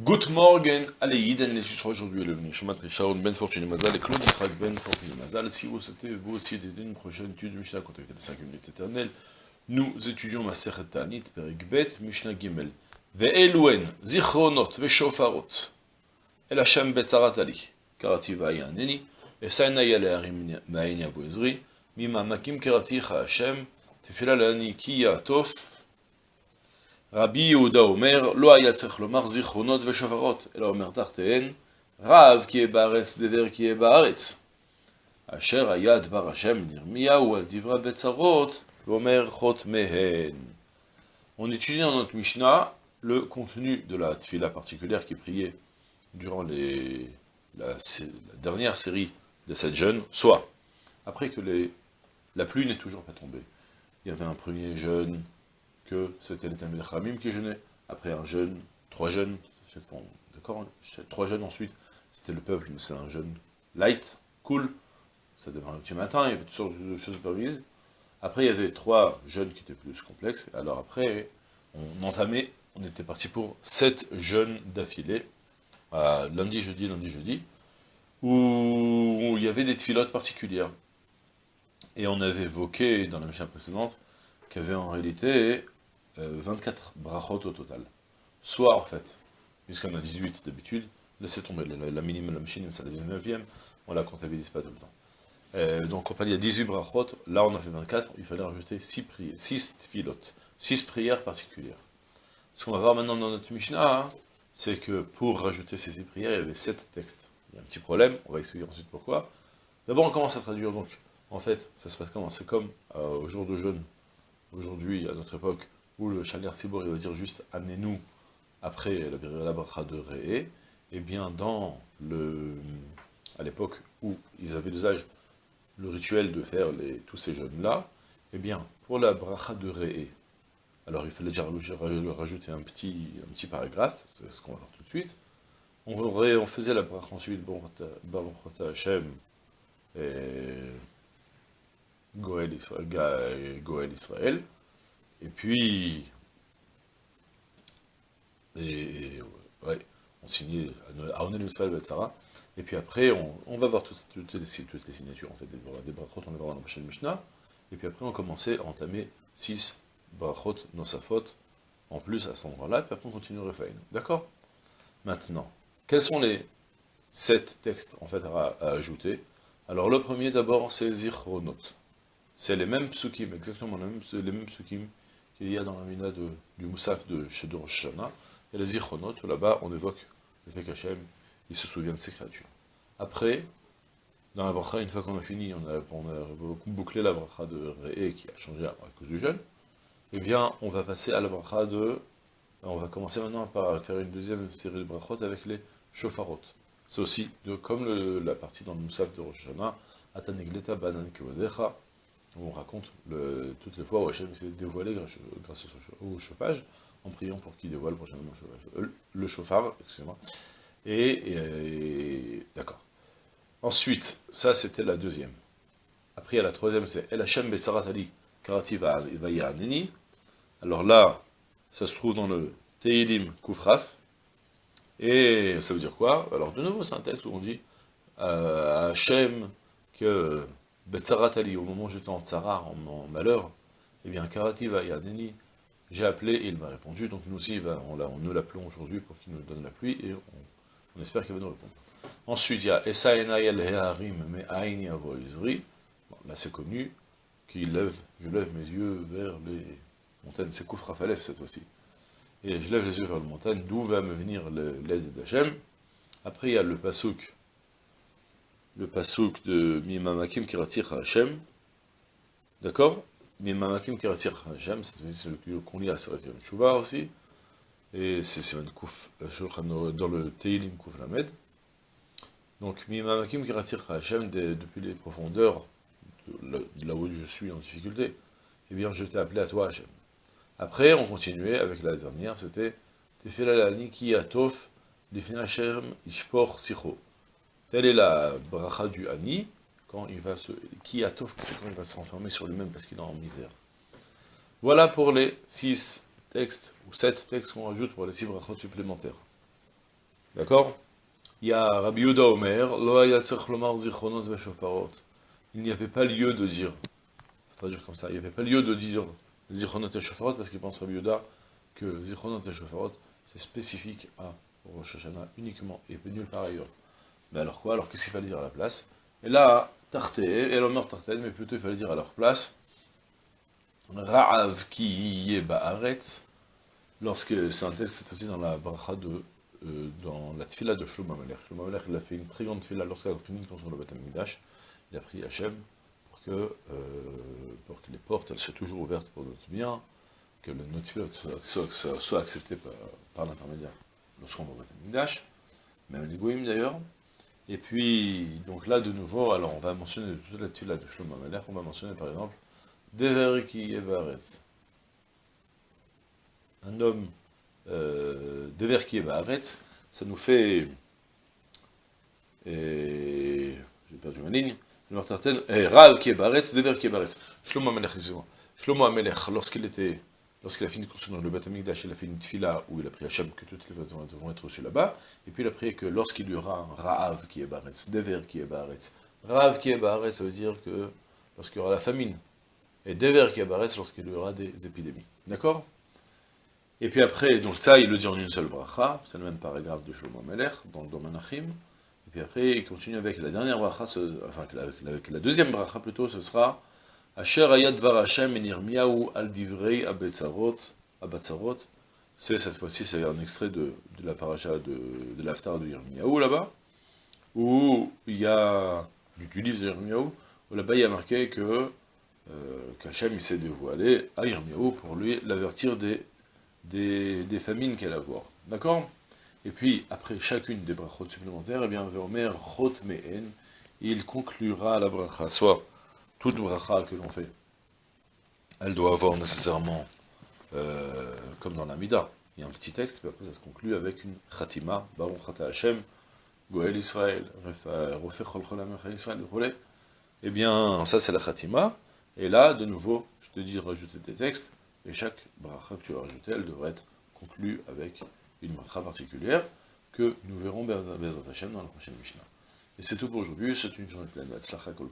Good morning, allez, Yiden, les sera aujourd'hui le Nishmat Richard Ben Fortuné Mazal et Claude Israël Ben Fortuné Mazal. Si vous souhaitez vous aussi aider une prochaine étude de Mishnah, contactez les 5 minutes éternelles. Nous étudions ma Tanit, Perik Bet, Mishnah Gimel. Ve'eluen, Zichronot, Ve'shofarot. El Hashem Betzarat Ali, Karati Vayaneni, Esaina Yale Harim Ma'in Yavu Ezri, Mima Makim Karati Hashem, Tefila Lani Kiya Rabbi Yehuda Omer, lo haya tzech lomar zichronot veshavarot, ela Omer tartehen, Rav ki est dever ki est baretz. Asher haya dvar Hashem nirmiyahu al divra betzarot, l'omer chot mehen. On étudie dans notre Mishnah le contenu de la tfila particulière qui est durant la, dernière série de cette jeûne, soit après que les, la pluie n'est toujours pas tombée. Il y avait un premier jeûne, que c'était les Talmud Khamim qui jeûnaient, après un jeûne, trois jeunes, d'accord Trois jeunes ensuite, c'était le peuple, mais c'est un jeûne light, cool, ça démarrait un petit matin, il y avait toutes sortes de choses permises. Après, il y avait trois jeunes qui étaient plus complexes, alors après, on entamait, on était parti pour sept jeûnes d'affilée, lundi, jeudi, lundi, jeudi, où il y avait des filotes particulières. Et on avait évoqué dans la mission précédente qu'il y avait en réalité 24 euh, brachot au total. Soit, en fait, puisqu'on a 18 d'habitude, laissez tomber, la, la minimum, la machine, c'est la 19e, on la comptabilise pas tout le temps. Euh, donc, on il y a 18 brachot, là on a fait 24, il fallait rajouter 6 prières, 6 filotes, 6 prières particulières. Ce qu'on va voir maintenant dans notre Mishnah, hein, c'est que pour rajouter ces 6 prières, il y avait 7 textes. Il y a un petit problème, on va expliquer ensuite pourquoi. D'abord, on commence à traduire, donc, en fait, ça se passe comment? C'est comme euh, au jour de jeûne, aujourd'hui, à notre époque, où le Chaler Sibor il va dire juste amenez-nous. Après la, bracha de Réé, et eh bien dans le à l'époque où ils avaient l'usage, le rituel de faire tous ces jeûnes-là, et eh bien pour la bracha de Réé, alors il fallait déjà rajouter un petit, paragraphe, c'est ce qu'on va voir tout de suite, on, on faisait la bracha ensuite, Baruch Hashem, et Israël, Goël Israël et puis, et, ouais, on signait Aonel Yusal etc. Et puis après, on, va voir toutes, toutes, les, signatures en fait, des, des brachot, on les voir dans la prochaine Mishnah. Et puis après, on commençait à entamer 6 brachot, nosafot, en plus à ce moment-là, puis après on continue le refain. D'accord? Maintenant, quels sont les 7 textes en fait à, ajouter? Alors le premier d'abord, c'est Zichronot. C'est les mêmes psukim, exactement les mêmes, les mêmes psukim qu'il y a dans la mina du Moussaf de Shedur Shana, et les Zichronot, là-bas, on évoque le fait qu'Hachem, il se souvient de ses créatures. Après, dans la bracha, une fois qu'on a fini, on a, bouclé la bracha de Réé, qui a changé à, cause du jeûne, eh bien, on va passer à la bracha de... On va commencer maintenant par faire une deuxième série de brachot avec les shofarot. C'est aussi de, comme la partie dans le Moussaf de Rosh Hashanah, Banan Kevodecha, on raconte toutes les fois où Hachem s'est dévoilé grâce, au chauffage, en priant pour qu'il dévoile prochainement le chauffage, euh, chauffard. Et, d'accord. Ensuite, ça c'était la deuxième. Après, a la troisième, c'est El Hachem Ali, Karati Vayanini. Alors là, ça se trouve dans le Teilim Kufraf. Et ça veut dire quoi? Alors de nouveau, c'est un texte où on dit euh, Hachem que Betzaratali, au moment où j'étais en tsara, en, malheur, eh bien, Karativa Yadeni, j'ai appelé et il m'a répondu, donc nous aussi, on, on nous l'appelons aujourd'hui pour qu'il nous donne la pluie, et on, espère qu'il va nous répondre. Ensuite, il y a Esaenayel Heharim Me Aini Avoizri, là c'est connu, qui lève, je lève mes yeux vers les montagnes, c'est Koufra Falef cette fois-ci. Et je lève les yeux vers les montagnes, d'où va me venir l'aide d'Hachem. Après, il y a le Pasuk, le pasouk de Mimamakim Kiratir Hashem, d'accord? Mimamakim Kiratir Hashem, c'est le qu'on lit à Sarat Shuvah aussi, et c'est Kouf, euh, dans le Teilim Kouf Lamed. Donc Mimamakim Kiratir Hashem, depuis les profondeurs, de là où je suis en difficulté, eh bien je t'ai appelé à toi Hashem. Après, on continuait avec la dernière, c'était Tefilalani Ki Atof, Ishpor Sicho. Telle est la bracha du Ani, quand il va se... Qui c'est quand il va se renfermer sur lui-même parce qu'il est en misère. Voilà pour les six textes, ou sept textes qu'on rajoute pour les six brachot supplémentaires. D'accord? Il y a Rabbi Yuda Omer. Il n'y avait pas lieu de dire, traduire comme ça, il n'y avait pas lieu de dire zichronot et shofarot, parce qu'il pense Rabbi Yuda que zichronot et shofarot, c'est spécifique à Rosh Hashanah uniquement, et nulle part ailleurs. Mais alors quoi Alors qu'est-ce qu'il fallait dire à la place? Et là, Tarté, et l'honneur Tarté, mais plutôt il fallait dire à leur place, Ra'av ki ba'aretz, lorsque c'est un texte, c'est aussi dans la bracha de, euh, dans la tfila de Shlomo Amelech. Shlomo il a fait une très grande tfila lorsqu'il a fini de construire le Beth Amikdash, il a prié Hachem pour que, euh, pour que les portes, soient toujours ouvertes pour notre bien, que le, notre tfila soit, soit, soit accepté par, par l'intermédiaire lorsqu'on va au Beth Amikdash, même les goïms d'ailleurs, et puis, donc là, de nouveau, alors on va mentionner toute la tfila de Shlomo Amelech, on va mentionner par exemple, Dever qui Un homme euh, Dever qui ça nous fait. Et j'ai perdu ma ligne. Rav qui est Baretz, Dever qui est Baretz. Shlomo Amelech, excusez-moi. Shlomo Amelech, lorsqu'il était. Lorsqu'il a fini de construire le Beth Amikdash, il a fait une tfila où il a prié Hachem que toutes les vêtements devront être reçus là-bas. Et puis il a prié que lorsqu'il y aura un Rav qui est Baretz, Dever qui est Baretz, Rav qui est Baretz, ça veut dire que lorsqu'il y aura la famine, et Dever qui apparaissent lorsqu'il y aura des épidémies. D'accord? Et puis après, donc ça, il le dit en une seule bracha, c'est le même paragraphe de Shlomo Melech, dans le domaine Achim. Et puis après, il continue avec la dernière bracha, enfin, avec la, deuxième bracha plutôt, ce sera Hashem al divrei. C'est cette fois-ci, c'est un extrait de, la paracha de, de l'aftar de Yirmiyahu là-bas, où il y a, du livre de Yirmiyahu, où là-bas il y a marqué que euh, qu'Hachem s'est dévoilé à Yirmiyahu pour lui l'avertir des, des, famines qu'elle a voir. D'accord? Et puis, après chacune des brachot supplémentaires, eh bien, Mehen, il conclura la bracha, toute bracha que l'on fait, elle doit avoir nécessairement, euh, comme dans la Mida, il y a un petit texte, puis après ça se conclut avec une Khatima, Baruch Chata Hashem, Goel Israël, Israël, eh bien, ça c'est la Khatima, et là, de nouveau, je te dis rajouter des textes, et chaque bracha que tu vas rajouter, elle devrait être conclue avec une bracha particulière, que nous verrons Hashem dans la prochaine Mishnah. Et c'est tout pour aujourd'hui, c'est une journée pleine de Kol